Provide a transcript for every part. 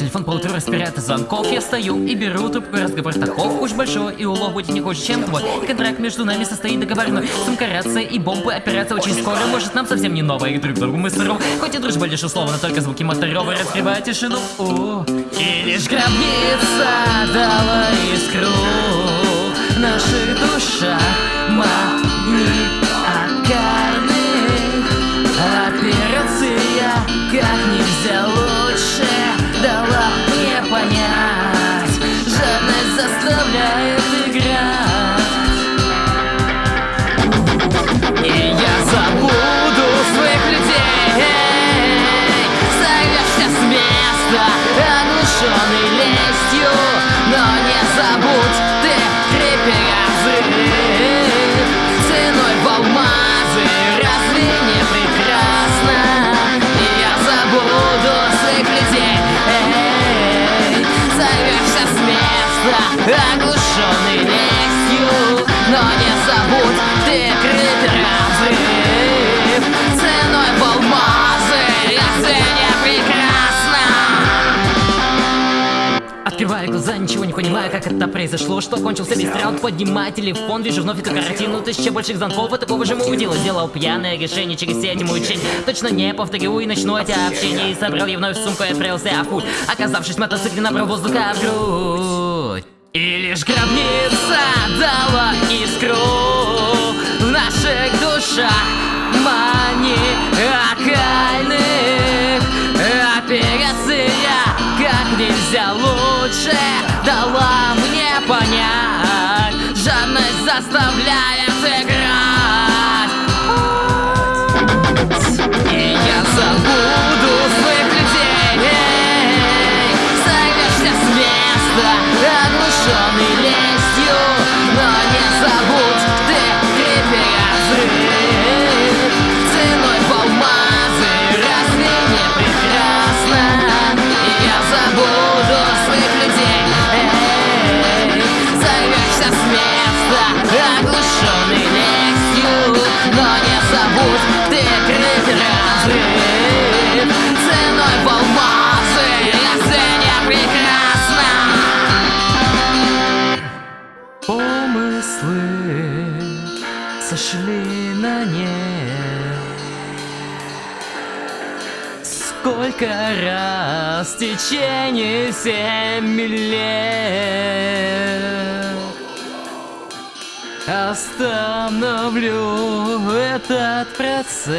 Телефон по утру распирает звонков. Я стою и беру трубку, разговор таков. Уж большой и улов будет не хуже, чем твой. Контракт между нами состоит договорной. Сумка, рация и бомбы, операция очень скоро. Может нам совсем не новая, и друг другу мы сыру Хоть и дружба лишь условно, только звуки моторовой Раскрывают тишину. О, И лишь гробница дала искру. В наших душах оглушенный лестью Но не забудь ты крепкий разрыв Ценой в алмазы, не прекрасно? Открываю глаза, ничего не понимаю, как это произошло Что кончился весь раунд, поднимаю телефон Вижу вновь эту картину, тысяча больших звонков И такого же мудила сделал пьяное решение Через сеть мучень, точно не повторю И начну эти общения И собрал я вновь сумку и отправился в путь. Оказавшись в мотоцикле, набрал воздуха в грудь И лишь гробница дала искру. В наших душах маниакальных Операция как нельзя лучше дала мне понять. Жадность заставляет сошли на нет. Сколько раз в течение семи лет Остановлю этот процесс.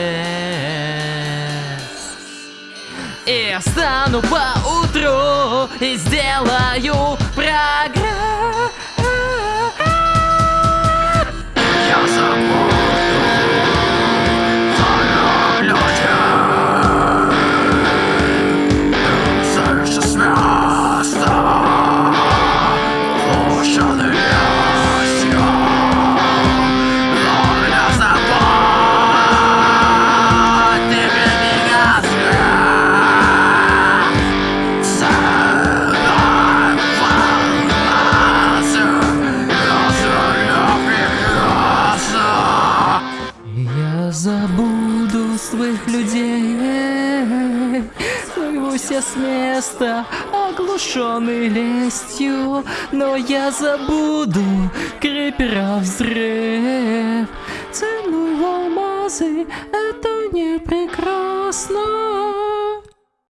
И встану по утру и сделаю прогресс с места, оглушенный лестью. Но я забуду крепера взрыв. Цену в алмазы, это не прекрасно